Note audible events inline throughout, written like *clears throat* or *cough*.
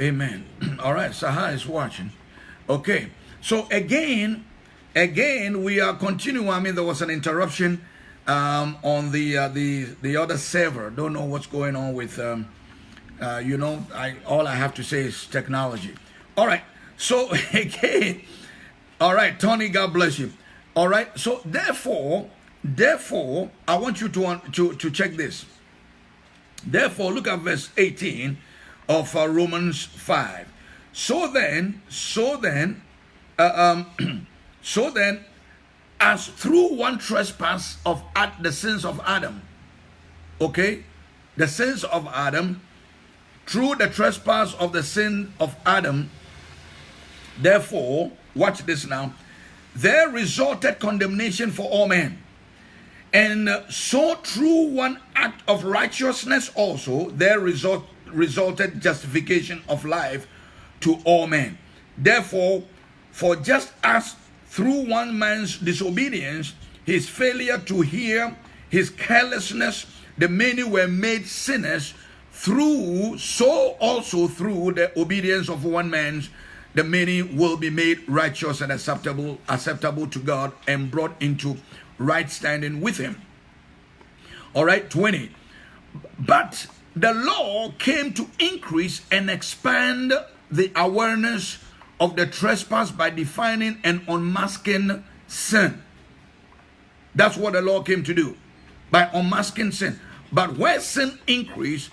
Amen. *clears throat* All right, Saha is watching. Okay, so again, again, we are continuing. I mean, there was an interruption um, on the uh, the the other server. Don't know what's going on with. Um, uh, you know, I all I have to say is technology. All right. So *laughs* again, all right, Tony. God bless you. All right. So therefore, therefore, I want you to to to check this. Therefore, look at verse 18 of uh, Romans 5. So then, so then, uh, um, *clears throat* so then, as through one trespass of the sins of Adam, okay, the sins of Adam, through the trespass of the sin of Adam, therefore, watch this now, there resulted condemnation for all men. And so through one act of righteousness also, there result, resulted justification of life to all men. Therefore, for just as through one man's disobedience, his failure to hear, his carelessness, the many were made sinners, through so also through the obedience of one man's the many will be made righteous and acceptable acceptable to God and brought into right standing with him all right 20 but the law came to increase and expand the awareness of the trespass by defining and unmasking sin. That's what the law came to do, by unmasking sin. But where sin increased,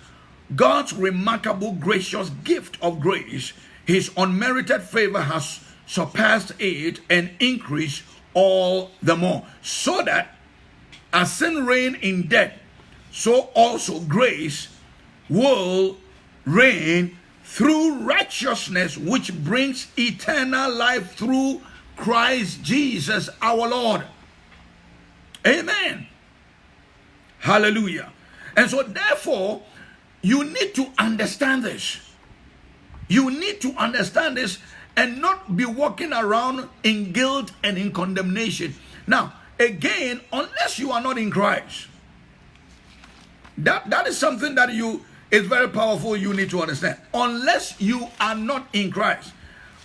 God's remarkable gracious gift of grace, his unmerited favor has surpassed it and increased all the more. So that as sin reigned in death, so also grace will reign through righteousness, which brings eternal life through Christ Jesus our Lord. Amen. Hallelujah. And so, therefore, you need to understand this. You need to understand this and not be walking around in guilt and in condemnation. Now, again, unless you are not in Christ, that, that is something that you it's very powerful. You need to understand. Unless you are not in Christ.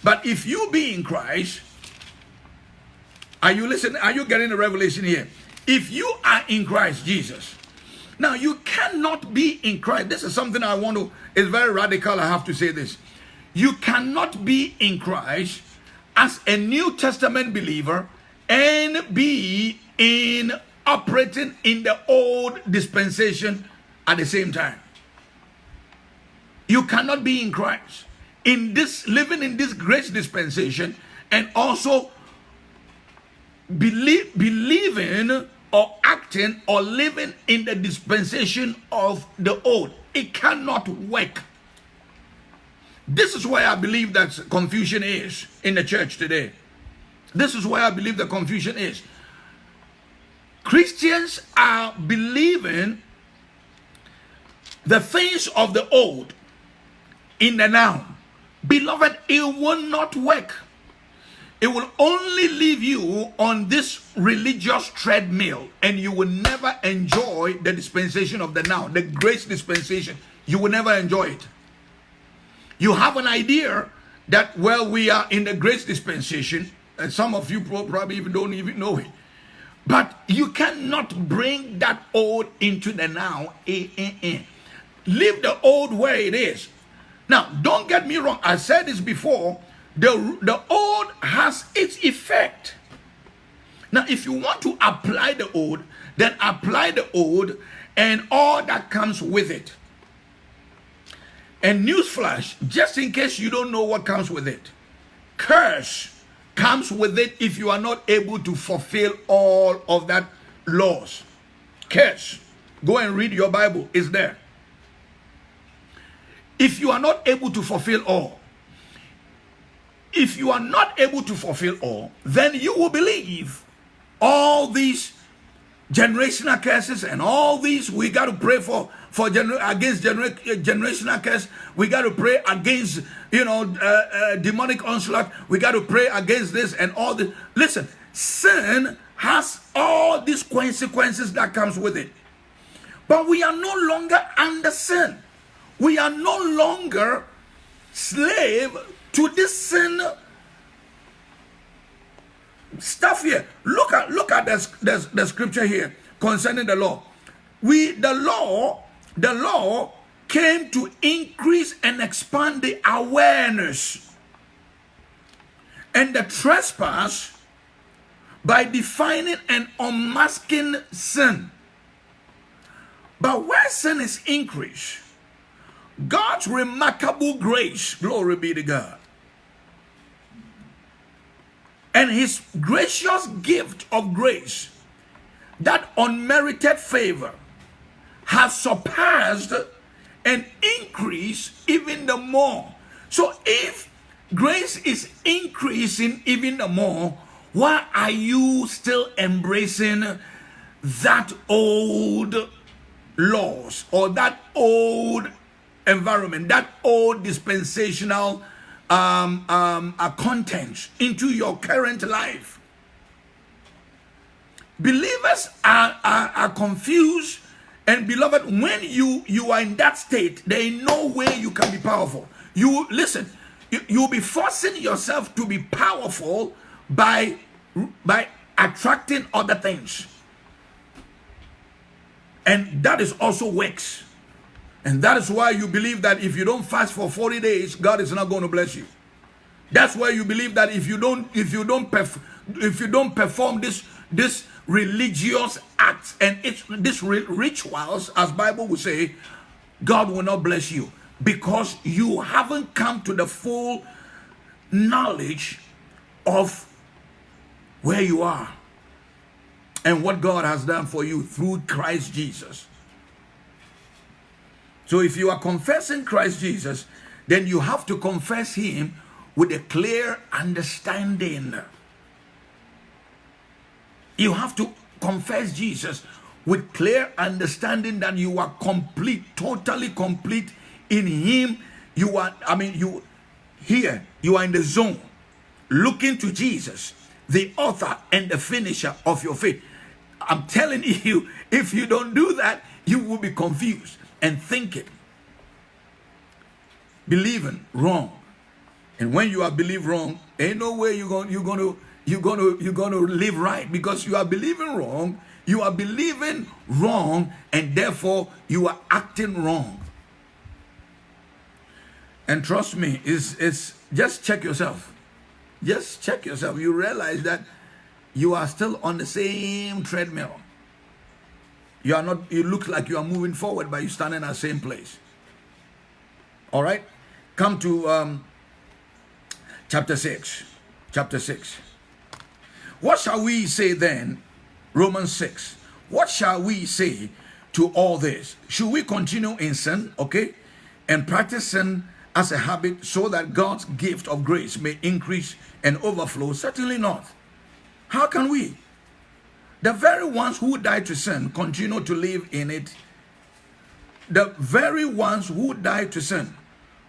But if you be in Christ, are you listening? Are you getting the revelation here? If you are in Christ Jesus, now you cannot be in Christ. This is something I want to, it's very radical. I have to say this. You cannot be in Christ as a New Testament believer and be in operating in the old dispensation at the same time. You cannot be in Christ. In this, living in this grace dispensation and also believe, believing or acting or living in the dispensation of the old. It cannot work. This is why I believe that confusion is in the church today. This is why I believe the confusion is. Christians are believing the things of the old in the now. Beloved, it will not work. It will only leave you on this religious treadmill and you will never enjoy the dispensation of the now, the grace dispensation. You will never enjoy it. You have an idea that, well, we are in the grace dispensation, and some of you probably even don't even know it. But you cannot bring that old into the now. Eh, eh, eh. Leave the old where it is. Now, don't get me wrong. I said this before. The, the old has its effect. Now, if you want to apply the old, then apply the old and all that comes with it. And newsflash, just in case you don't know what comes with it, curse comes with it if you are not able to fulfill all of that laws. Curse. Go and read your Bible. It's there. If you are not able to fulfill all, if you are not able to fulfill all, then you will believe all these generational curses and all these we got to pray for for gener against gener generational curse. We got to pray against you know uh, uh, demonic onslaught. We got to pray against this and all this listen sin has all these consequences that comes with it. But we are no longer under sin we are no longer slave to this sin stuff here. Look at look at the, the, the scripture here concerning the law. We the law, the law came to increase and expand the awareness and the trespass by defining and unmasking sin. But where sin is increased, God's remarkable grace, glory be to God, and his gracious gift of grace, that unmerited favor, has surpassed and increased even the more. So if grace is increasing even the more, why are you still embracing that old laws or that old environment, that old dispensational um, um, uh, content into your current life? Believers are, are, are confused and beloved, when you you are in that state, there is no way you can be powerful. You listen, you, you'll be forcing yourself to be powerful by by attracting other things. And that is also works. And that is why you believe that if you don't fast for 40 days, God is not going to bless you. That's why you believe that if you don't if you don't perf- if you don't perform this this religious acts and it's these rituals as bible will say god will not bless you because you haven't come to the full knowledge of where you are and what god has done for you through christ jesus so if you are confessing christ jesus then you have to confess him with a clear understanding you have to confess Jesus with clear understanding that you are complete, totally complete in Him. You are, I mean, you here, you are in the zone, looking to Jesus, the author and the finisher of your faith. I'm telling *laughs* you, if you don't do that, you will be confused and thinking, believing wrong. And when you are believe wrong, ain't no way you're going, you're going to you're going to you're going to live right. Because you are believing wrong you are believing wrong and therefore you are acting wrong. And trust me it's it's just check yourself. Just check yourself. You realize that you are still on the same treadmill you are not you look like you are moving forward but you stand in the same place all right come to um chapter 6 chapter 6 what shall we say then? Romans 6. What shall we say to all this? Should we continue in sin, okay, and practice sin as a habit so that God's gift of grace may increase and overflow? Certainly not. How can we? The very ones who died to sin continue to live in it. The very ones who died to sin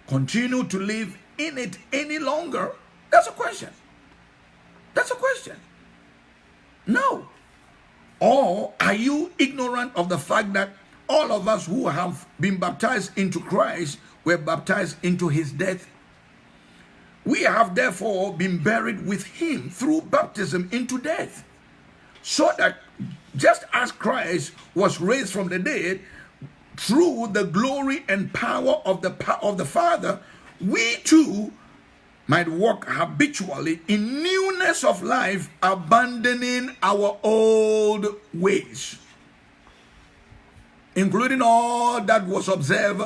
continue to live in it any longer? That's a question. That's a question. No. Or are you ignorant of the fact that all of us who have been baptized into Christ were baptized into his death? We have therefore been buried with him through baptism into death. So that just as Christ was raised from the dead through the glory and power of the, of the Father, we too might walk habitually in newness of life, abandoning our old ways, including all that was observed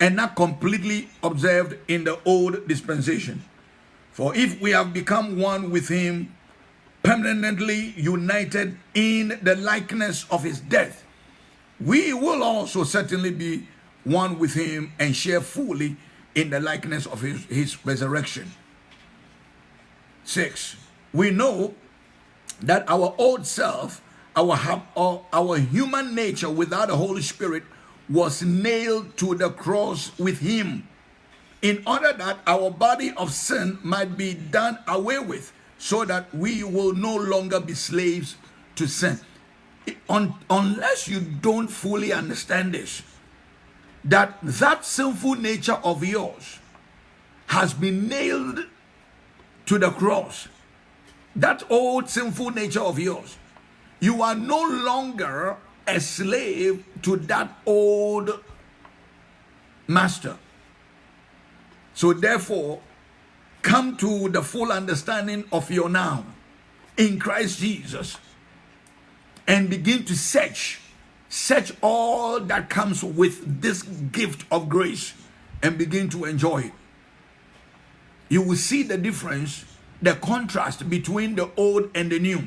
and not completely observed in the old dispensation. For if we have become one with him, permanently united in the likeness of his death, we will also certainly be one with him and share fully in the likeness of his, his resurrection. Six, we know that our old self, our, our, our human nature without the Holy Spirit was nailed to the cross with him in order that our body of sin might be done away with so that we will no longer be slaves to sin. Un unless you don't fully understand this, that that sinful nature of yours has been nailed to the cross. That old sinful nature of yours. You are no longer a slave to that old master. So, therefore, come to the full understanding of your now in Christ Jesus and begin to search search all that comes with this gift of grace and begin to enjoy it. You will see the difference the contrast between the old and the new.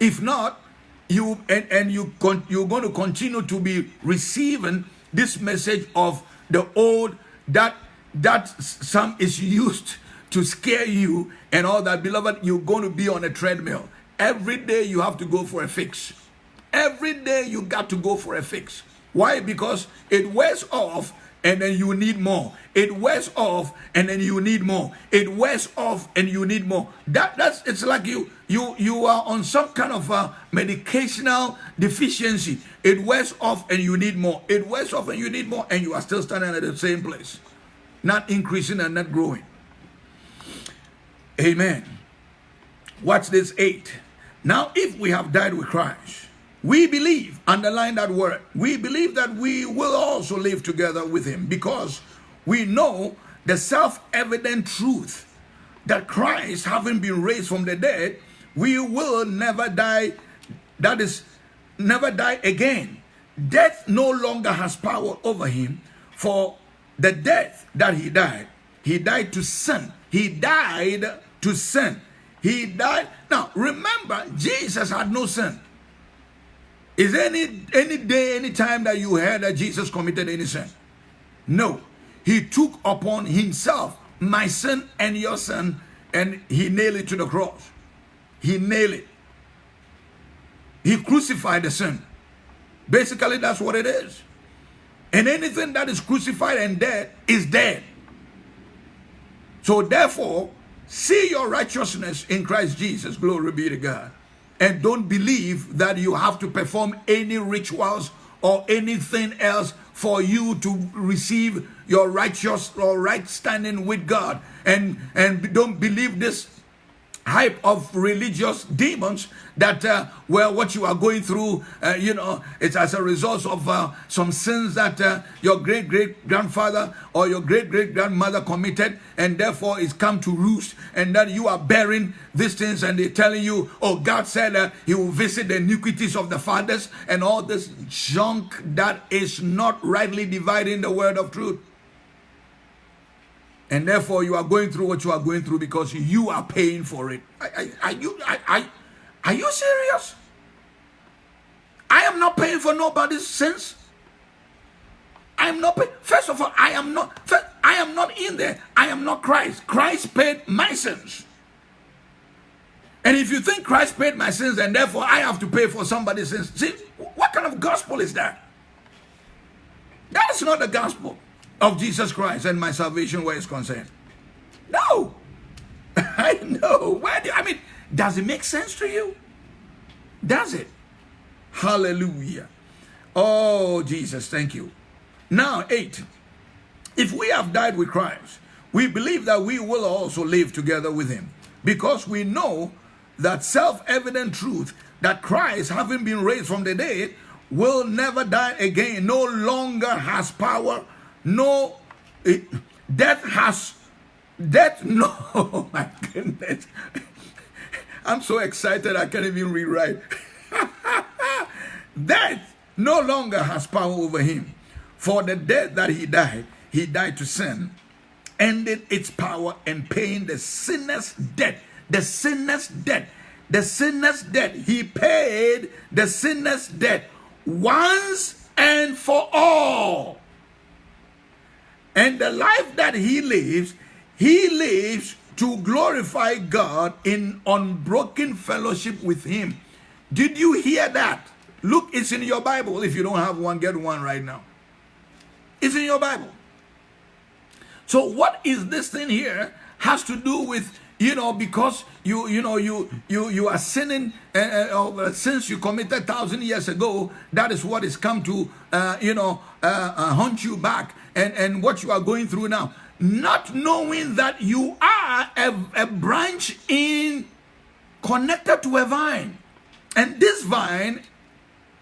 If not you and, and you con, you're going to continue to be receiving this message of the old that that some is used to scare you and all that beloved you're going to be on a treadmill every day you have to go for a fix every day you got to go for a fix why because it wears off and then you need more. It wears off and then you need more. It wears off and you need more. That that's it's like you you you are on some kind of a medicational deficiency. It wears off and you need more. It wears off and you need more and you are still standing at the same place. Not increasing and not growing. Amen. Watch this 8. Now if we have died with Christ we believe, underline that word, we believe that we will also live together with him because we know the self evident truth that Christ, having been raised from the dead, we will never die. That is, never die again. Death no longer has power over him, for the death that he died, he died to sin. He died to sin. He died. Now, remember, Jesus had no sin. Is there any any day, any time that you heard that Jesus committed any sin? No. He took upon himself my sin and your sin, and he nailed it to the cross. He nailed it. He crucified the sin. Basically, that's what it is. And anything that is crucified and dead is dead. So therefore, see your righteousness in Christ Jesus. Glory be to God and don't believe that you have to perform any rituals or anything else for you to receive your righteous or right standing with God and and don't believe this hype of religious demons that uh, well what you are going through uh, you know it's as a result of uh, some sins that uh, your great great grandfather or your great great grandmother committed and therefore it's come to roost and that you are bearing these things and they're telling you oh god said uh, he will visit the iniquities of the fathers and all this junk that is not rightly dividing the word of truth and therefore you are going through what you are going through because you are paying for it. Are, you are, you serious? I am not paying for nobody's sins. I am not. First of all, I am not. First, I am not in there. I am not Christ. Christ paid my sins. And if you think Christ paid my sins and therefore I have to pay for somebody's sins, see, what kind of gospel is that? That is not the gospel of Jesus Christ and my salvation where it's concerned. No. *laughs* I know. Where do I mean, does it make sense to you? Does it? Hallelujah. Oh, Jesus, thank you. Now, eight. If we have died with Christ, we believe that we will also live together with him because we know that self evident truth that Christ, having been raised from the dead, will never die again, no longer has power no it, death has death *laughs* no oh my goodness. I'm so excited i can't even rewrite. *laughs* Death no longer has power over him. For the death that he died he died to sin ended its power and paying the sinner's debt. The sinner's debt. The sinner's debt. He paid the sinner's debt once and for all and the life that he lives, he lives to glorify God in unbroken fellowship with him. Did you hear that? Look, it's in your Bible. If you don't have one, get one right now. It's in your Bible. So what is this thing here has to do with you know because you you know you you you are sinning uh, uh, since you committed thousand years ago that is what has come to uh, you know uh, uh, hunt you back and and what you are going through now not knowing that you are a, a branch in connected to a vine. And this vine,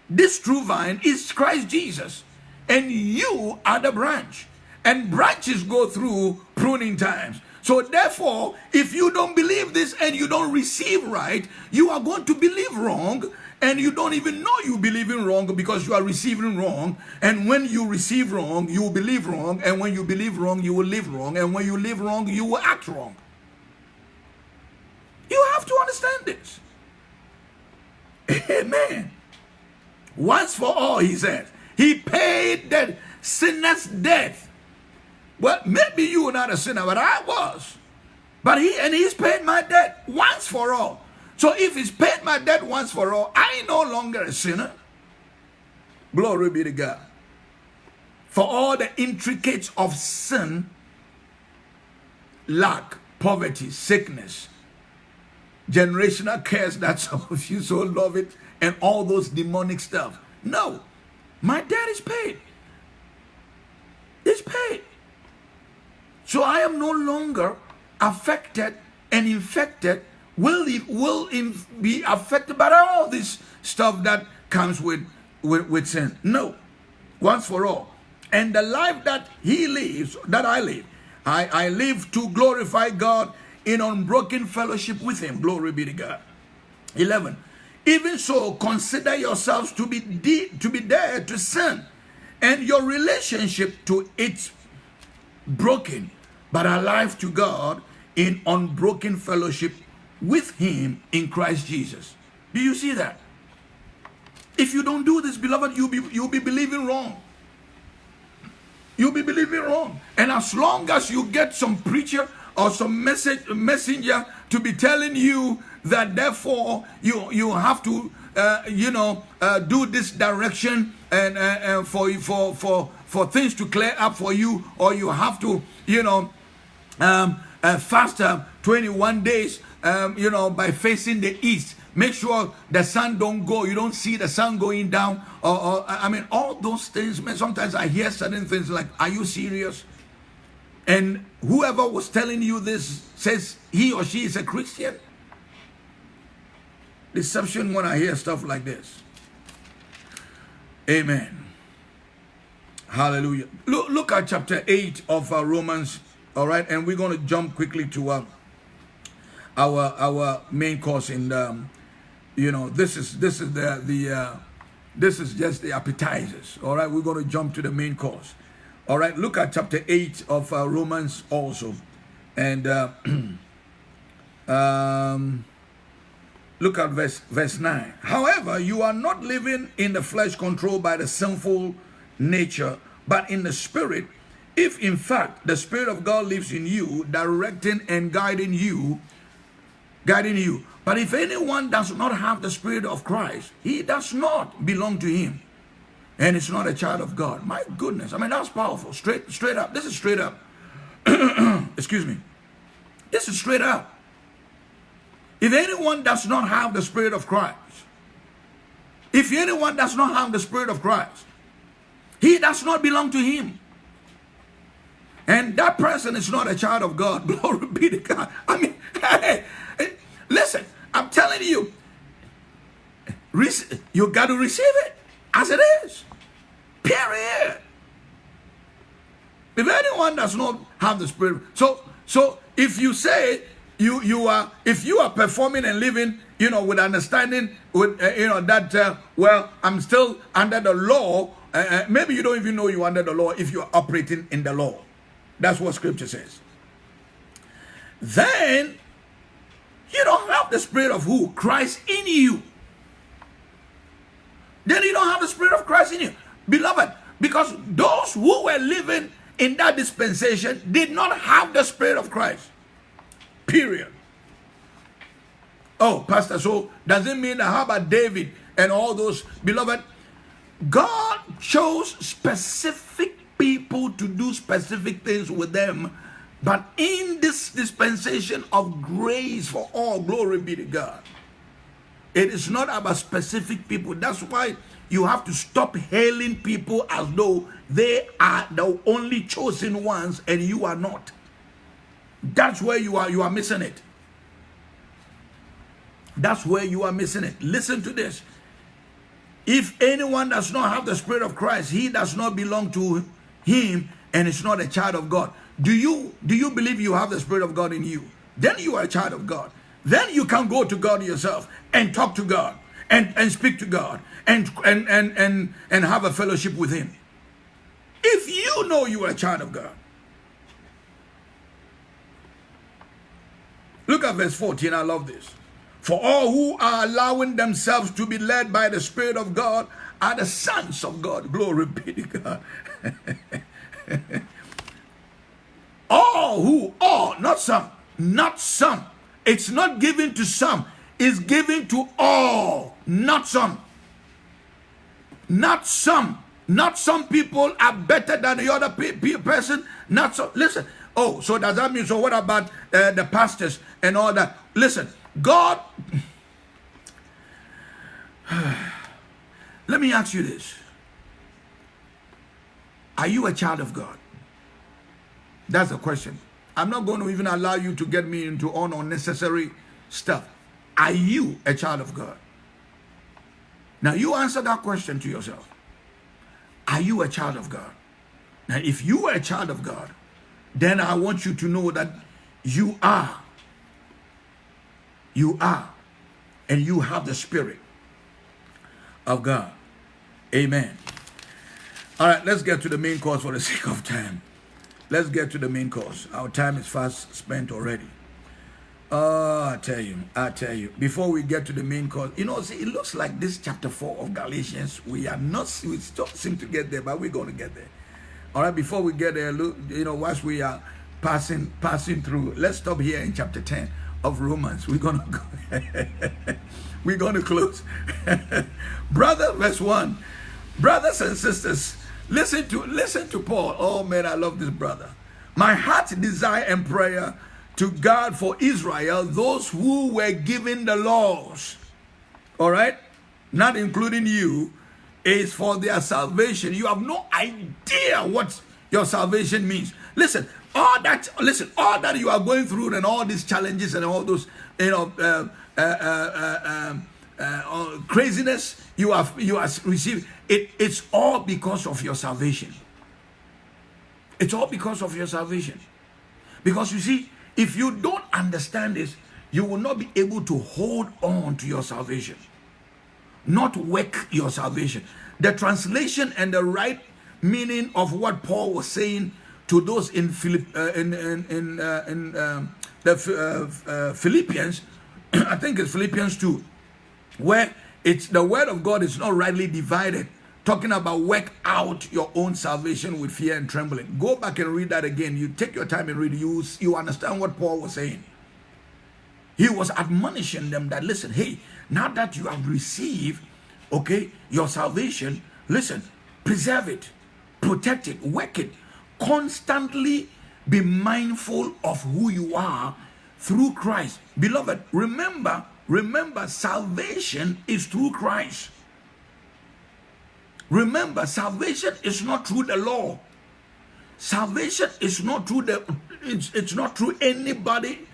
this true vine, is Christ Jesus. And you are the branch. And branches go through pruning times. So therefore, if you don't believe this and you don't receive right, you are going to believe wrong and you don't even know you believe in wrong because you are receiving wrong. And when you receive wrong, you will believe wrong. And when you believe wrong, you will live wrong. And when you live wrong, you will act wrong. You have to understand this. Amen. Once for all, he says. He paid that sinner's death. Well, maybe you were not a sinner, but I was. But he and he's paid my debt once for all. So if he's paid my debt once for all, I ain't no longer a sinner. Glory be to God. For all the intricates of sin, lack, poverty, sickness, generational curse that *laughs* some of you so love it, and all those demonic stuff. No, my debt is paid. It's paid. So I am no longer affected and infected will will be affected by all this stuff that comes with, with, with sin. No, once for all. And the life that he lives, that I live, I, I live to glorify God in unbroken fellowship with him. Glory be to God. 11. Even so, consider yourselves to be to be dead to sin, and your relationship to it broken, but alive to God in unbroken fellowship with him in Christ Jesus. Do you see that? If you don't do this, beloved, you'll be, you'll be believing wrong. You'll be believing wrong. And as long as you get some preacher or some message messenger to be telling you that therefore you you have to uh, you know uh, do this direction and, uh, and for for for for things to clear up for you or you have to you know um, uh, fast 21 days um, you know, by facing the east. Make sure the sun don't go. You don't see the sun going down. Or, or I mean, all those things. Man, sometimes I hear certain things like, "Are you serious?" And whoever was telling you this says he or she is a Christian. Deception when I hear stuff like this. Amen. Hallelujah. Look, look at chapter 8 of uh, Romans. All right. And we're going to jump quickly to uh, our our main course in um, you know this is this is the the uh, this is just the appetizers. All right we're going to jump to the main course. All right look at chapter 8 of uh, romans also. And uh, *clears throat* um, look at verse verse 9 however you are not living in the flesh controlled by the sinful nature but in the spirit if in fact the spirit of god lives in you directing and guiding you guiding you. But if anyone does not have the Spirit of Christ, he does not belong to him. And it's not a child of God. My goodness. I mean, that's powerful. Straight, straight up. This is straight up. *clears throat* Excuse me. This is straight up. If anyone does not have the Spirit of Christ, if anyone does not have the Spirit of Christ, he does not belong to him. And that person is not a child of God. *laughs* Glory be to God. I mean, *laughs* hey, Listen, I'm telling you, you got to receive it as it is. Period. If anyone does not have the spirit, so so if you say you you are if you are performing and living, you know, with understanding, with uh, you know that uh, well, I'm still under the law. Uh, uh maybe you don't even know you're under the law if you're operating in the law. That's what Scripture says. Then you don't have the spirit of who? Christ in you. Then you don't have the spirit of Christ in you. Beloved, because those who were living in that dispensation did not have the spirit of Christ. Period. Oh, Pastor, so does it mean how about David and all those? Beloved, God chose specific people to do specific things with them but in this dispensation of grace for all, glory be to God. It is not about specific people. That's why you have to stop hailing people as though they are the only chosen ones and you are not. That's where you are you are missing it. That's where you are missing it. Listen to this. If anyone does not have the spirit of Christ, he does not belong to him and is not a child of God. Do you do you believe you have the spirit of God in you? Then you are a child of God. Then you can go to God yourself and talk to God and, and speak to God and, and, and, and, and have a fellowship with Him. If you know you are a child of God. Look at verse 14. I love this. For all who are allowing themselves to be led by the Spirit of God are the sons of God. Glory be to God. *laughs* all who, all, not some, not some. It's not given to some, it's given to all, not some. Not some. Not some people are better than the other pe pe person. Not so. Listen. Oh, so does that mean? So what about uh, the pastors and all that? Listen, God. *sighs* Let me ask you this. Are you a child of God? That's the question. I'm not going to even allow you to get me into all unnecessary stuff. Are you a child of God? Now you answer that question to yourself. Are you a child of God? Now if you are a child of God, then I want you to know that you are. You are. And you have the spirit of God. Amen. All right, let's get to the main course for the *laughs* sake of time. Let's get to the main course. Our time is fast spent already. Oh, I tell you, I tell you. Before we get to the main course, you know, see, it looks like this chapter four of Galatians. We are not, we still seem to get there, but we're going to get there. All right, before we get there, look, you know, whilst we are passing passing through, let's stop here in chapter ten of Romans. We're gonna go. *laughs* we're gonna close. *laughs* Brother, verse one. Brothers and sisters, Listen to listen to Paul. Oh man, I love this brother. My heart desire and prayer to God for Israel, those who were given the laws, all right, not including you, is for their salvation. You have no idea what your salvation means. Listen, all that, listen, all that you are going through and all these challenges and all those, you know, uh, uh, uh, um, uh, craziness you have you have received it, it's all because of your salvation. It's all because of your salvation. Because you see if you don't understand this you will not be able to hold on to your salvation. Not work your salvation. The translation and the right meaning of what paul was saying to those in Philipp, uh, in in in, uh, in um, the uh, uh philippians *clears throat* i think it's philippians 2 where it's the word of God is not rightly divided, talking about work out your own salvation with fear and trembling. Go back and read that again. You take your time and read. You you understand what Paul was saying. He was admonishing them that listen, hey, now that you have received, okay, your salvation, listen, preserve it, protect it, work it, constantly be mindful of who you are through Christ. Beloved, remember Remember, salvation is through Christ. Remember, salvation is not through the law. Salvation is not through the it's, it's not through anybody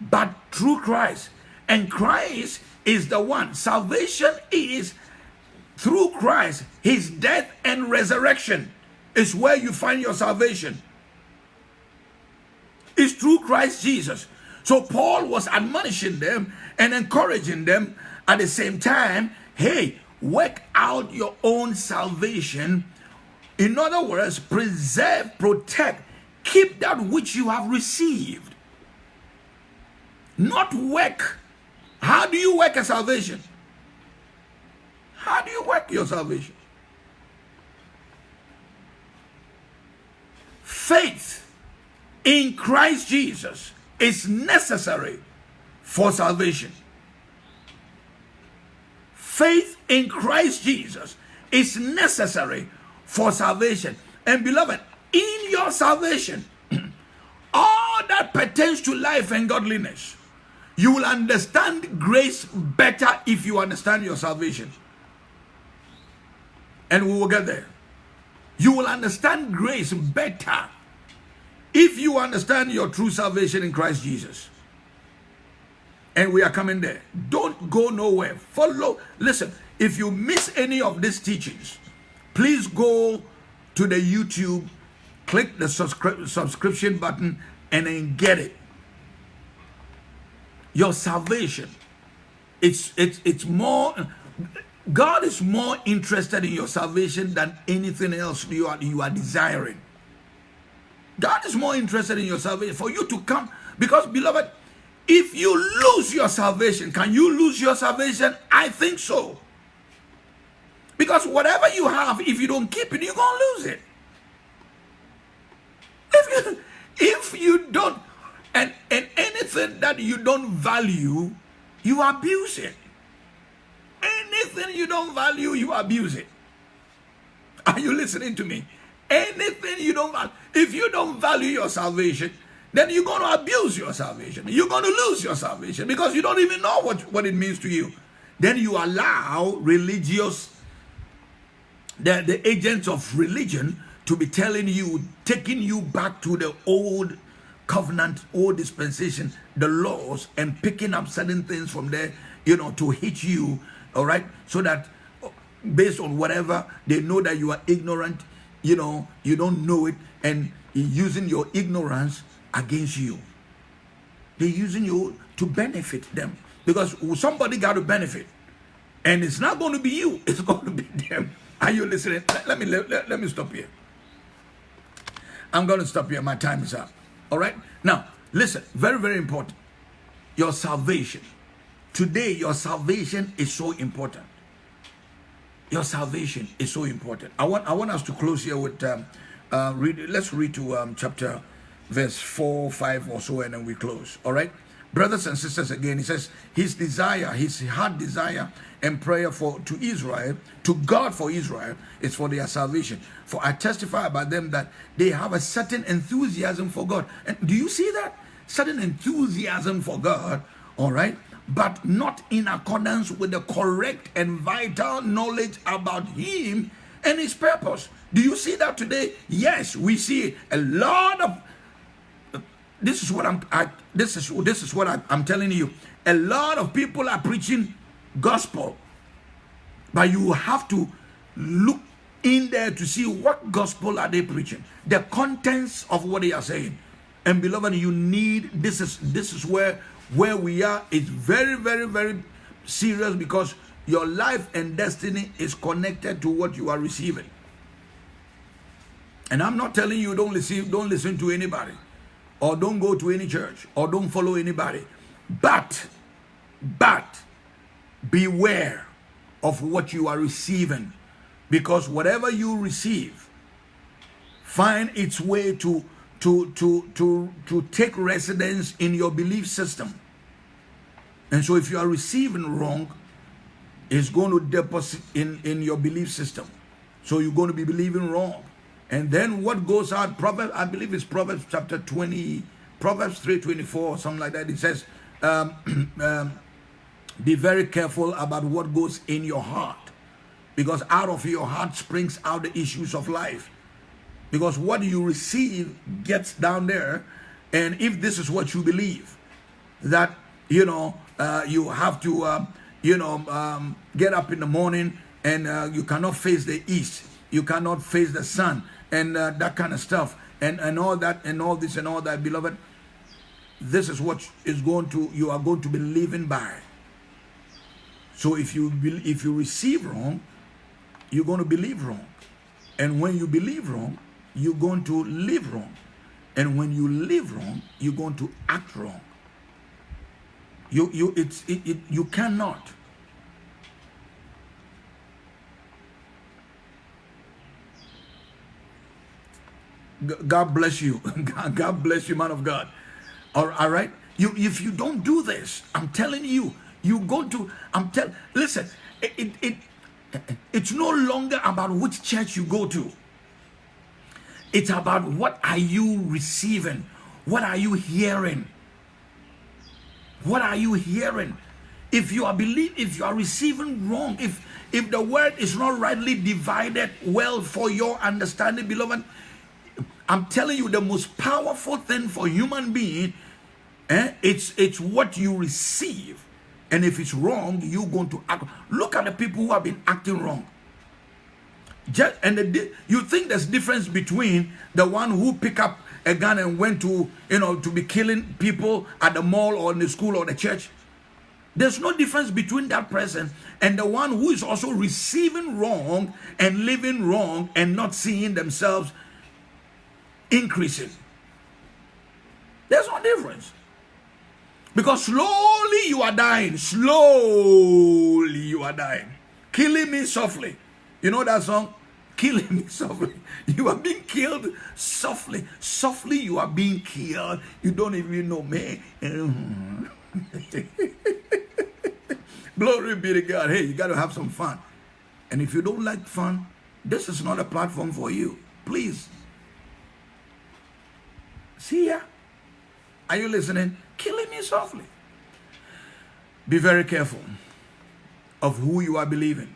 but through Christ. And Christ is the one. Salvation is through Christ, his death and resurrection is where you find your salvation. It's through Christ Jesus. So Paul was admonishing them and encouraging them at the same time hey, work out your own salvation. In other words, preserve, protect, keep that which you have received. Not work. How do you work a salvation? How do you work your salvation? Faith in Christ Jesus is necessary for salvation. Faith in Christ Jesus is necessary for salvation. And beloved, in your salvation, *clears throat* all that pertains to life and godliness, You will understand grace better if you understand your salvation. And we will get there. You will understand grace better if you understand your true salvation in Christ Jesus. And we are coming there. Don't go nowhere. Follow. Listen, if you miss any of these teachings, please go to the YouTube, click the subscri subscription button, and then get it. Your salvation. It's it's it's more God is more interested in your salvation than anything else you are you are desiring. God is more interested in your salvation for you to come because beloved if you lose your salvation can you lose your salvation I think so because whatever you have, if you don't keep it, you're going to lose it. If you, *laughs* if you don't, and, and anything that you don't value, you abuse it. Anything you don't value, you abuse it. Are you listening to me? Anything you don't value, if you don't value your salvation, then you're going to abuse your salvation. You're going to lose your salvation because you don't even know what, what it means to you. Then you allow religious the, the agents of religion to be telling you, taking you back to the old covenant, old dispensation, the laws, and picking up certain things from there, you know, to hit you, all right? So that based on whatever, they know that you are ignorant, you know, you don't know it, and using your ignorance against you. They're using you to benefit them because somebody got to benefit. And it's not going to be you, *laughs* it's going to be them. Are you listening? Let, me let, let, let me stop here. I'm going to stop here. My time is up. All right. Now, listen. Very, very important. Your salvation. Today, your salvation is so important. Your salvation is so important. I want I want us to close here with um, uh, read. Let's read to um, chapter verse four, five, or so, and then we close. All right brothers and sisters again he says his desire his heart desire and prayer for to israel to god for israel is for their salvation for i testify about them that they have a certain enthusiasm for god and do you see that certain enthusiasm for god all right but not in accordance with the correct and vital knowledge about him and his purpose do you see that today yes we see a lot of this is what I'm I, this is this is what I, I'm telling you. A lot of people are preaching gospel, but you have to look in there to see what gospel are they preaching, the contents of what they are saying. And beloved, you need this is this is where where we are. is very very very serious because your life and destiny is connected to what you are receiving. And I'm not telling you don't listen don't listen to anybody or don't go to any church or don't follow anybody. But, but beware of what you are receiving because whatever you receive find its way to to to to to take residence in your belief system and so if you are receiving wrong it's going to deposit in in your belief system so you're going to be believing wrong and then what goes out, Proverbs, I believe it's Proverbs chapter 20, Proverbs 3.24 or something like that. It says, um, *clears throat* um, be very careful about what goes in your heart. Because out of your heart springs out the issues of life. Because what you receive gets down there. And if this is what you believe, that, you know, uh, you have to, uh, you know, um, get up in the morning and uh, you cannot face the east. You cannot face the sun and uh, that kind of stuff and and all that and all this and all that beloved this is what is going to you are going to be living by so if you if you receive wrong you're going to believe wrong and when you believe wrong you're going to live wrong and when you live wrong you're going to act wrong you you it's it, it you cannot God bless you. *laughs* God bless you, man of God. All right. You, if you don't do this, I'm telling you, you go to. I'm tell. Listen, it, it, it it's no longer about which church you go to. It's about what are you receiving, what are you hearing What are you hearing? If you are believe, if you are receiving wrong, if if the word is not rightly divided well for your understanding, beloved, I'm telling you the most powerful thing for human being, eh, it's it's what you receive. And if it's wrong, you're going to act. Look at the people who have been acting wrong. Just, and the, you think there's difference between the one who pick up a gun and went to you know to be killing people at the mall or in the school or the church? There's no difference between that person and the one who is also receiving wrong and living wrong and not seeing themselves increasing. There's no difference. Because slowly you are dying. Slowly you are dying. Killing me softly you know that song killing me softly. *laughs* You are being killed softly. Softly, you are being killed. You don't even know, me. *laughs* Glory be to God. Hey, you got to have some fun. And if you don't like fun, this is not a platform for you. Please. See ya. Are you listening? Killing me softly. Be very careful of who you are believing.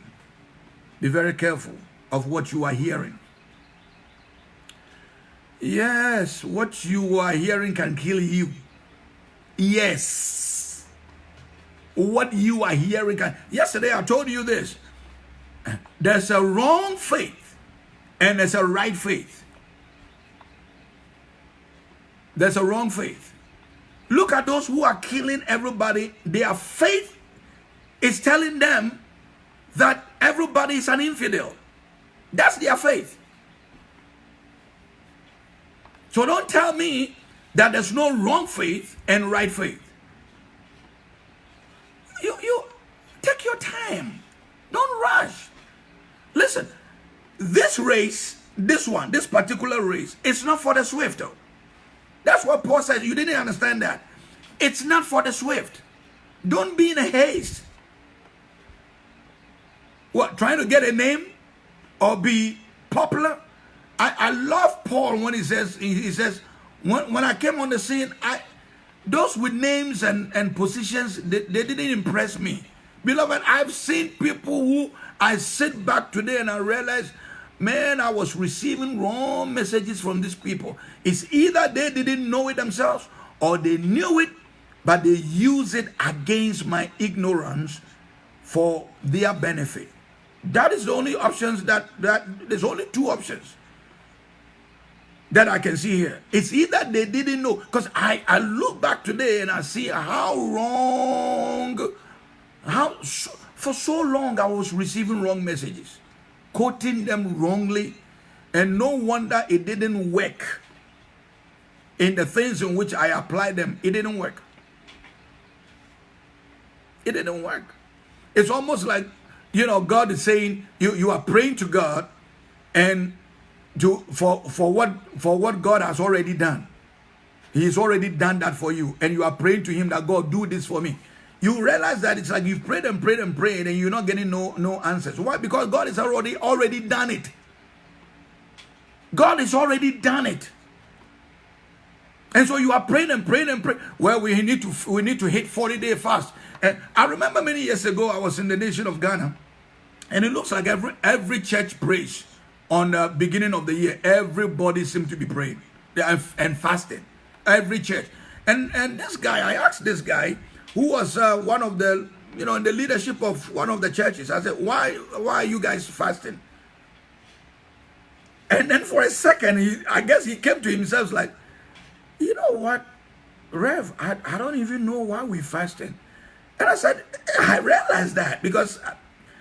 Be very careful of what you are hearing. Yes, what you are hearing can kill you. Yes. What you are hearing can. Yesterday I told you this. There's a wrong faith and there's a right faith. There's a wrong faith. Look at those who are killing everybody. Their faith is telling them that everybody is an infidel. That's their faith. So don't tell me that there's no wrong faith and right faith. You, you take your time. Don't rush. Listen, this race, this one, this particular race, it's not for the swift. Though. That's what Paul says. You didn't understand that. It's not for the swift. Don't be in a haste. What, trying to get a name? or be popular. I, I love Paul when he says he says when, when I came on the scene, I those with names and, and positions they, they didn't impress me. Beloved, I've seen people who I sit back today and I realize, man, I was receiving wrong messages from these people. It's either they didn't know it themselves or they knew it, but they use it against my ignorance for their benefit. That is the only options that, that there's only two options that I can see here. It's either they didn't know, because I, I look back today and I see how wrong, how so, for so long I was receiving wrong messages, quoting them wrongly, and no wonder it didn't work in the things in which I applied them. It didn't work. It didn't work. It's almost like you know, God is saying you, you are praying to God and to for for what for what God has already done. He's already done that for you, and you are praying to him that God do this for me. You realize that it's like you've prayed and prayed and prayed, and you're not getting no no answers. Why? Because God has already already done it. God has already done it. And so you are praying and praying and praying. Well, we need to we need to hit 40 day fast. And I remember many years ago, I was in the nation of Ghana, and it looks like every every church prays on the beginning of the year. Everybody seemed to be praying and fasting. Every church. And and this guy, I asked this guy, who was uh, one of the you know in the leadership of one of the churches. I said, why why are you guys fasting? And then for a second, he I guess he came to himself like, you know what, Rev, I, I don't even know why we fasting. And I said, I realized that because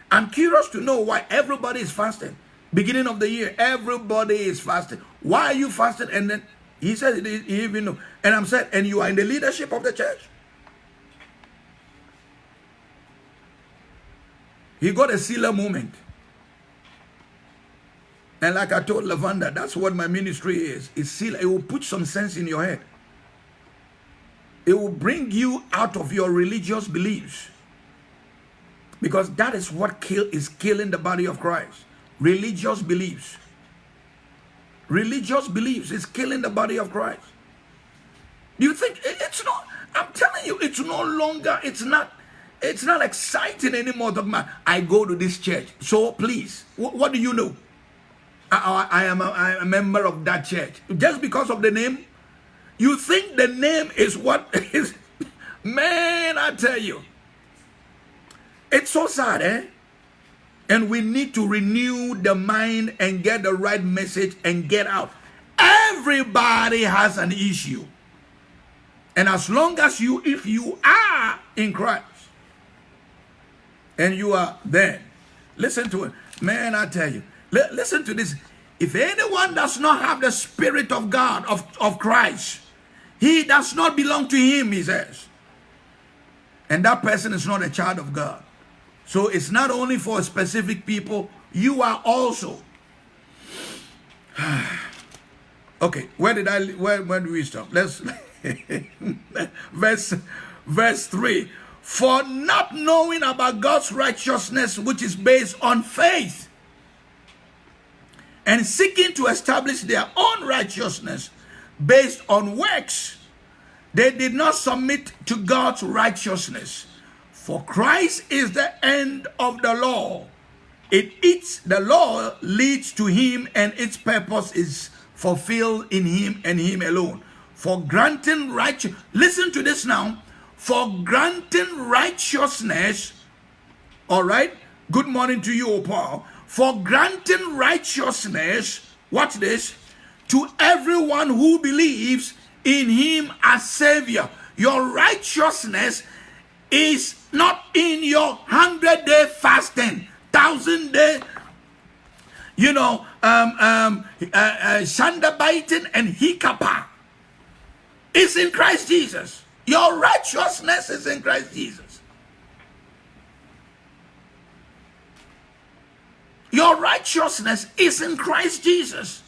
I'm curious to know why everybody is fasting. Beginning of the year, everybody is fasting. Why are you fasting? And then he said, he even know. And I'm saying, and you are in the leadership of the church. He got a sealer moment. And like I told Lavanda, that's what my ministry is. It's seal. It will put some sense in your head. It will bring you out of your religious beliefs. Because that is what kill, is killing the body of Christ. Religious beliefs. Religious beliefs is killing the body of Christ. Do you think it's not? I'm telling you, it's no longer, it's not, it's not exciting anymore. Talking about, I go to this church. So please, what, what do you know? I, I, I am a, I am a member of that church. Just because of the name, you think the name is what *laughs* is, man, I tell you. It's so sad, eh? And we need to renew the mind and get the right message and get out. Everybody has an issue. And as long as you, if you are in Christ and you are there, listen to it. Man, I tell you, listen to this. If anyone does not have the Spirit of God, of, of Christ, he does not belong to him, he says. And that person is not a child of God. So it's not only for specific people, you are also. *sighs* okay, where did I where where do we stop? Let's *laughs* verse verse 3. For not knowing about God's righteousness, which is based on faith, and seeking to establish their own righteousness based on works, they did not submit to God's righteousness. For Christ is the end of the law. It eats the law leads to him and its purpose is fulfilled in him and him alone. For granting righteous listen to this now. For granting righteousness, all right. Good morning to you, O Paul. For granting righteousness, watch this, to everyone who believes in him as Savior. Your righteousness is not in your 100 day fasting, 1000 day, you know, um, um, uh, uh, and Hikapa. It's in Christ Jesus. Your righteousness is in Christ Jesus. Your righteousness is in Christ Jesus.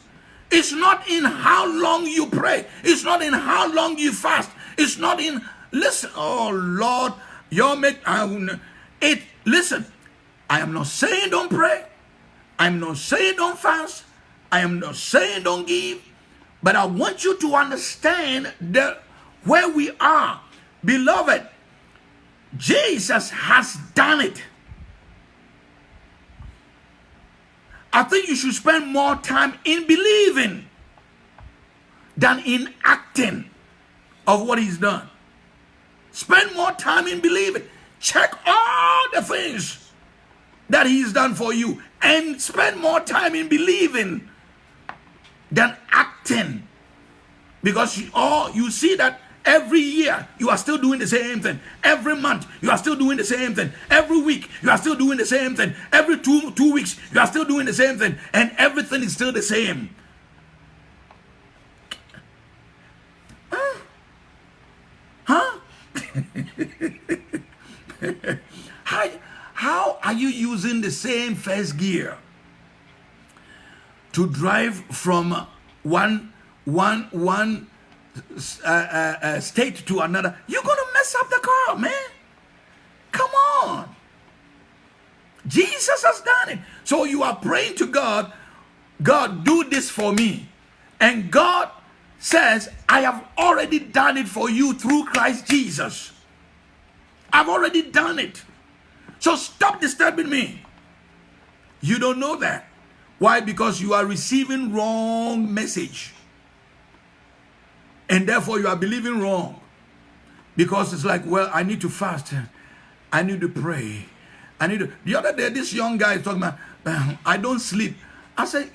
It's not in how long you pray. It's not in how long you fast. It's not in, listen, oh Lord, your make I, it listen. I am not saying don't pray. I'm not saying don't fast. I am not saying don't give. But I want you to understand that where we are, beloved, Jesus has done it. I think you should spend more time in believing than in acting of what he's done. Spend more time in believing. Check all the things that he's done for you and spend more time in believing than acting. Because you, oh, you see that every year you are still doing the same thing. Every month you are still doing the same thing. Every week you are still doing the same thing. Every two two weeks you are still doing the same thing, and everything is still the same. *laughs* how, how are you using the same first gear to drive from one one one uh, uh, uh, state to another? You're gonna mess up the car, man. Come on. Jesus has done it. So you are praying to God, God, do this for me. And God says, I have already done it for you through Christ Jesus. I've already done it. So stop disturbing me. You don't know that. Why? Because you are receiving wrong message. And therefore you are believing wrong. Because it's like, well, I need to fast. I need to pray. I need to. The other day, this young guy is talking about, I don't sleep. I said,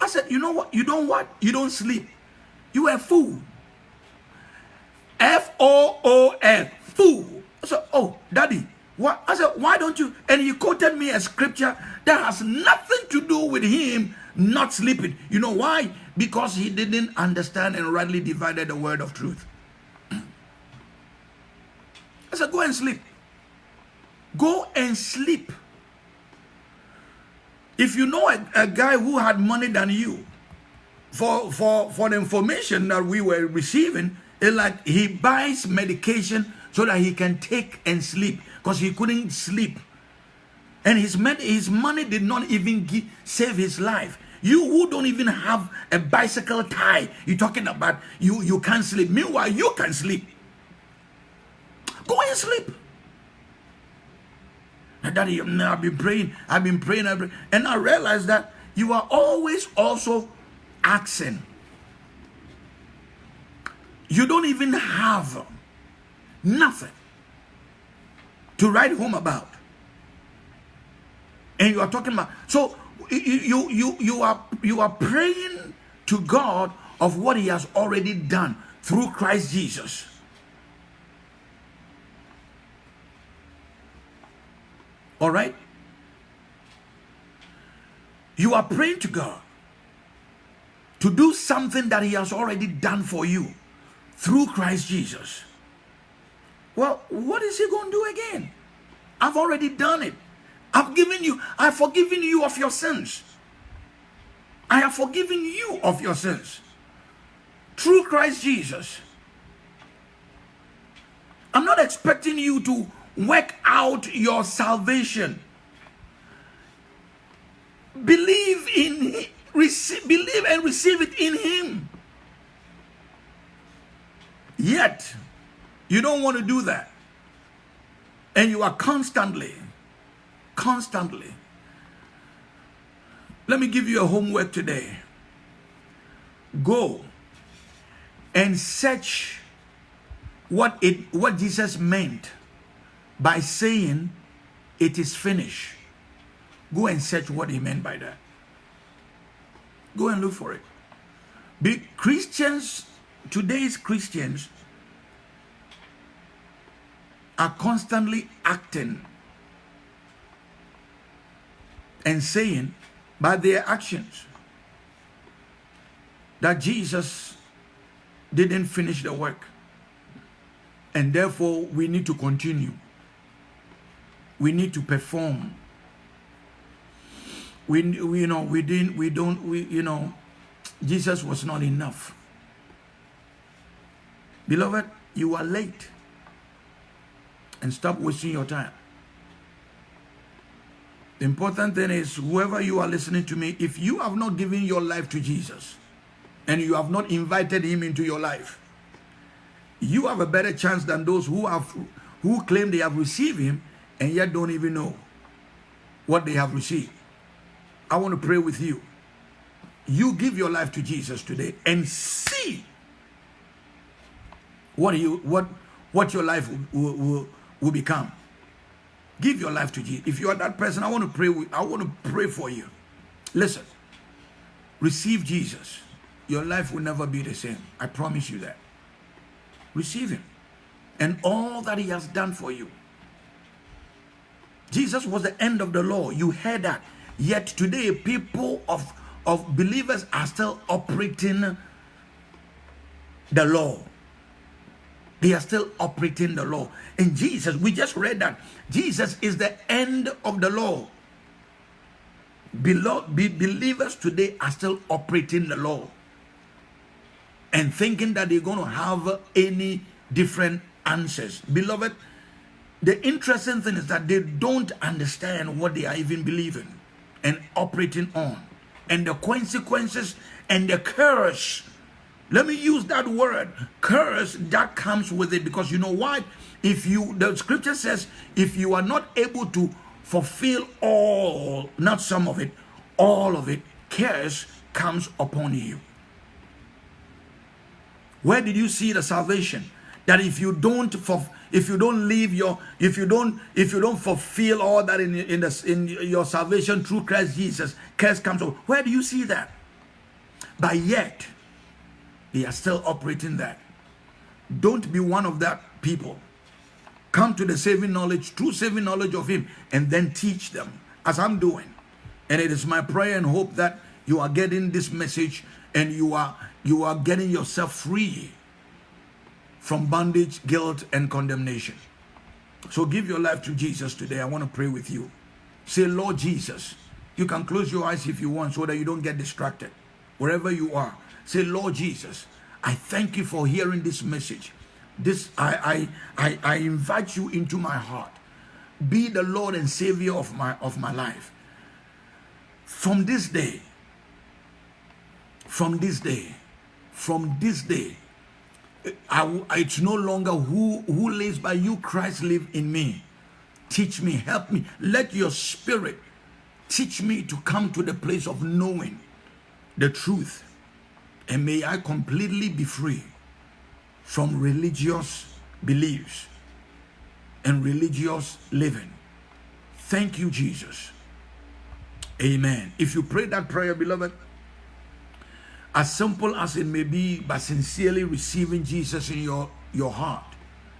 I said, you know what? You don't what? You don't sleep. You a fool. F O O L. Fool. I said, oh, daddy, what? I said, why don't you? And he quoted me a scripture that has nothing to do with him not sleeping. You know why? Because he didn't understand and rightly divided the word of truth. I said, go and sleep. Go and sleep. If you know a, a guy who had money than you, for, for, for the information that we were receiving, it's like he buys medication so that he can take and sleep because he couldn't sleep. And his, his money did not even give, save his life. You who don't even have a bicycle tie, you're talking about you, you can't sleep. Meanwhile, you can sleep. Go and sleep. And daddy, I've been praying, I've been praying, and I realized that you are always also asking. You don't even have nothing to write home about. And you are talking about so you you you are you are praying to God of what he has already done through Christ Jesus. All right? You are praying to God to do something that he has already done for you through Christ Jesus. Well, what is he going to do again? I've already done it. I've given you, I've forgiven you of your sins. I have forgiven you of your sins through Christ Jesus. I'm not expecting you to work out your salvation. Believe in receive, believe and receive it in him. Yet, you don't want to do that. And you are constantly, constantly. Let me give you a homework today. Go and search what it what Jesus meant by saying it is finished. Go and search what he meant by that. Go and look for it. Be Christians, today's Christians are constantly acting and saying by their actions that Jesus didn't finish the work and therefore we need to continue we need to perform we, we you know we didn't we don't we you know jesus was not enough. Beloved you are late. And stop wasting your time. The important thing is whoever you are listening to me if you have not given your life to jesus and you have not invited him into your life you have a better chance than those who have who claim they have received him and yet don't even know what they have received. I want to pray with you. You give your life to Jesus today and see what you what what your life will, will, will become. Give your life to Jesus. If you are that person, I want to pray with, I want to pray for you. Listen. Receive Jesus. Your life will never be the same. I promise you that. Receive him and all that he has done for you. Jesus was the end of the law. You heard that. Yet today, people of, of believers are still operating the law. They are still operating the law. And Jesus, we just read that Jesus is the end of the law. Beloved, believers today are still operating the law and thinking that they're going to have any different answers. Beloved, the interesting thing is that they don't understand what they are even believing and operating on and the consequences and the curse. Let me use that word curse that comes with it because you know why? If you, the scripture says, if you are not able to fulfill all, not some of it, all of it, curse comes upon you. Where did you see the salvation? That if you don't fulfill if you don't leave your if you don't if you don't fulfill all that in in, the, in your salvation through Christ Jesus curse comes over. Where do you see that? But yet they are still operating that. Don't be one of that people. Come to the saving knowledge true saving knowledge of him and then teach them as I'm doing. And it is my prayer and hope that you are getting this message and you are you are getting yourself free from bondage, guilt, and condemnation. So give your life to Jesus today. I want to pray with you. Say, Lord Jesus. You can close your eyes if you want so that you don't get distracted. Wherever you are, say, Lord Jesus, I thank you for hearing this message. This I I I, I invite you into my heart. Be the Lord and Savior of my of my life. From this day, from this day, from this day, I, it's no longer who, who lives by you, Christ live in me. Teach me, help me. Let your spirit teach me to come to the place of knowing the truth. And may I completely be free from religious beliefs and religious living. Thank you, Jesus. Amen. If you pray that prayer, beloved, as simple as it may be, but sincerely receiving Jesus in your, your heart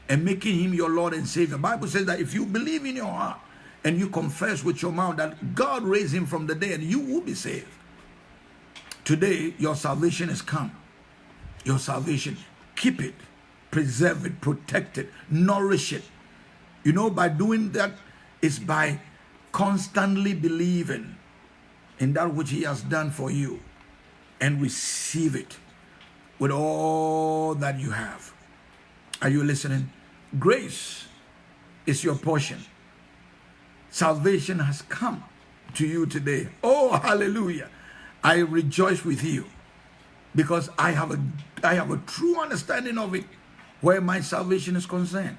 and making him your Lord and Savior. The Bible says that if you believe in your heart and you confess with your mouth that God raised him from the dead, you will be saved. Today, your salvation has come. Your salvation. Keep it, preserve it, protect it, nourish it. You know, by doing that, is by constantly believing in that which he has done for you and receive it with all that you have. Are you listening? Grace is your portion. Salvation has come to you today. Oh, hallelujah. I rejoice with you because I have a I have a true understanding of it where my salvation is concerned.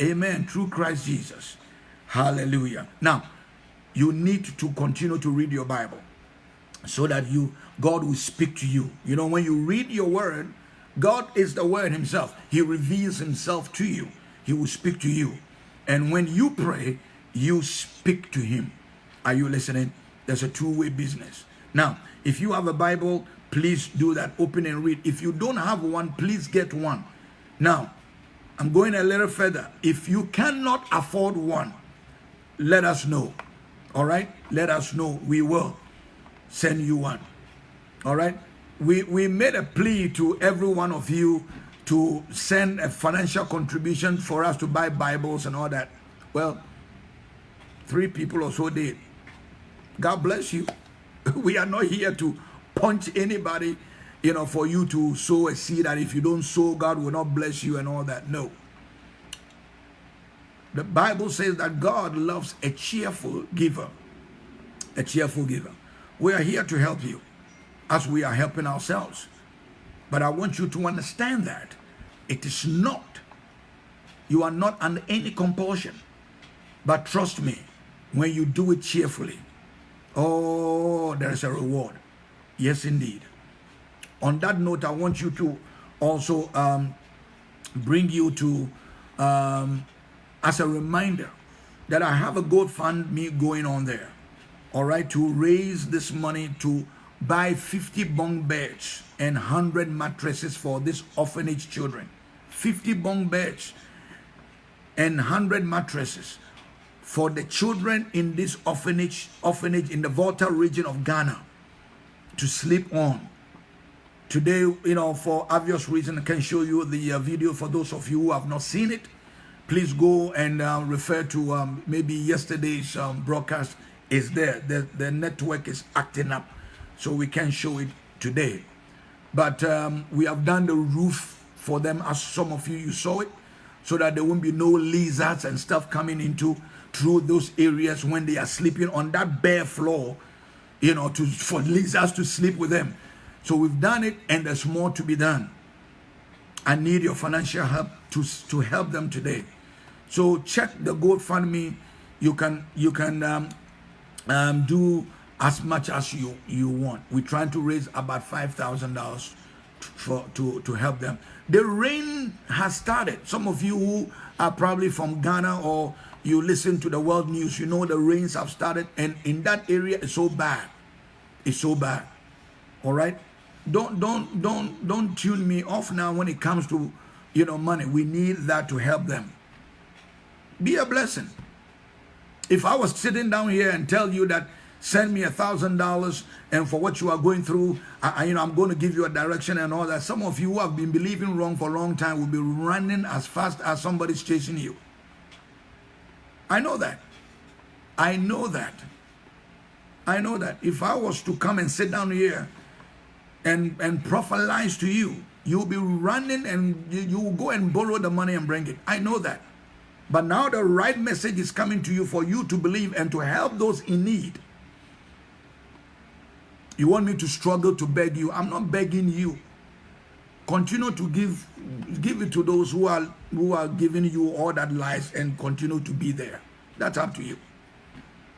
Amen. Through Christ Jesus. Hallelujah. Now, you need to continue to read your Bible so that you God will speak to you. You know, when you read your word, God is the word himself. He reveals himself to you. He will speak to you. And when you pray, you speak to him. Are you listening? There's a two-way business. Now, if you have a Bible, please do that. Open and read. If you don't have one, please get one. Now, I'm going a little further. If you cannot afford one, let us know. All right? Let us know. We will send you one. All right? We, we made a plea to every one of you to send a financial contribution for us to buy Bibles and all that. Well, three people or so did. God bless you. *laughs* We are not here to punch anybody, you know, for you to sow a seed that if you don't sow, God will not bless you and all that. No. The Bible says that God loves a cheerful giver. A cheerful giver. We are here to help you as we are helping ourselves. But I want you to understand that it is not, you are not under any compulsion. But trust me, when you do it cheerfully, oh, there is a reward. Yes, indeed. On that note, I want you to also um, bring you to, um, as a reminder, that I have a GoFundMe going on there. All right, to raise this money to buy 50 bunk beds and 100 mattresses for these orphanage children. 50 bunk beds and 100 mattresses for the children in this orphanage orphanage in the Volta region of Ghana to sleep on. Today, you know, for obvious reason, I can show you the uh, video for those of you who have not seen it. Please go and uh, refer to um, maybe yesterday's um, broadcast is there. The, the network is acting up, so we can show it today. But um, we have done the roof for them, as some of you, you saw it, so that there won't be no lizards and stuff coming into through those areas when they are sleeping on that bare floor, you know, to for lizards to sleep with them. So we've done it, and there's more to be done. I need your financial help to, to help them today. So check the GoFundMe. You can you can um, um, do as much as you you want. We're trying to raise about five thousand dollars for to to help them. The rain has started. Some of you who are probably from Ghana or you listen to the world news, you know the rains have started, and in that area it's so bad. It's so bad. All right. Don't don't don't don't tune me off now when it comes to you know money. We need that to help them. Be a blessing. If I was sitting down here and tell you that send me a thousand dollars and for what you are going through, I, you know, I'm going to give you a direction and all that. Some of you who have been believing wrong for a long time will be running as fast as somebody's chasing you. I know that. I know that. I know that. If I was to come and sit down here and, and prophesize to you, you'll be running and you, you will go and borrow the money and bring it. I know that. But now the right message is coming to you for you to believe and to help those in need. You want me to struggle to beg you? I'm not begging you. continue to give give it to those who are who are giving you all that lies and continue to be there. That's up to you.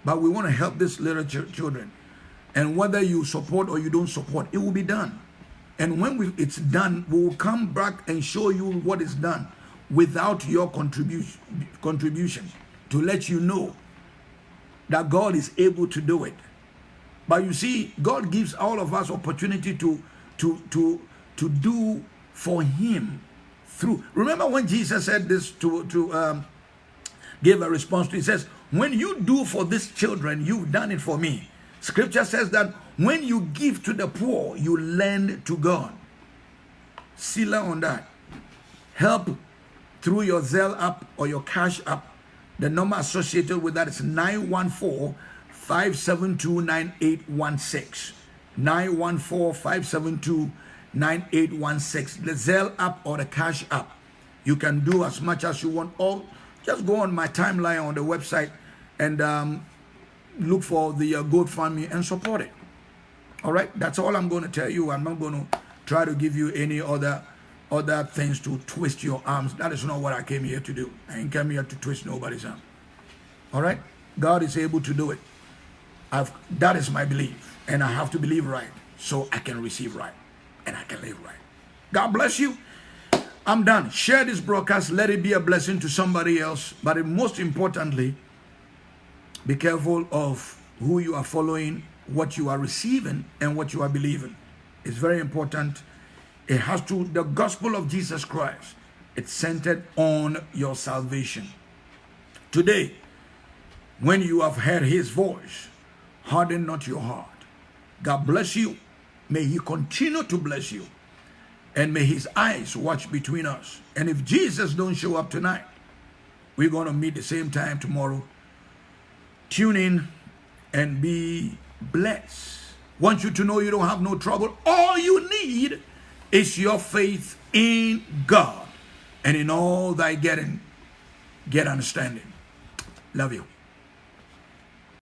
But we want to help these little ch children. And whether you support or you don't support, it will be done. And when we, it's done, we will come back and show you what is done without your contribution, contribution to let you know that God is able to do it. But you see, God gives all of us opportunity to, to, to, to do for him through. Remember when Jesus said this to, to um, give a response to, he says, when you do for these children, you've done it for me. Scripture says that when you give to the poor, you lend to God. Selah on that. Help through your Zelle app or your Cash app. The number associated with that is 914 572 9816. 914 572 9816. The Zelle app or the Cash app. You can do as much as you want. Or just go on my timeline on the website and um, look for the uh, GoFundMe and support it. All right, that's all I'm going to tell you. I'm not going to try to give you any other other things to twist your arms. That is not what I came here to do. I ain't come here to twist nobody's arm. All right, God is able to do it. I've, that is my belief, and I have to believe right so I can receive right and I can live right. God bless you. I'm done. Share this broadcast. Let it be a blessing to somebody else. But most importantly, be careful of who you are following, what you are receiving, and what you are believing. It's very important. It has to, the gospel of Jesus Christ, it's centered on your salvation. Today, when you have heard his voice, harden not your heart. God bless you. May he continue to bless you. And may his eyes watch between us. And if Jesus don't show up tonight, we're going to meet the same time tomorrow Tune in and be blessed. Want you to know you don't have no trouble. All you need is your faith in God. And in all thy getting, get understanding. Love you.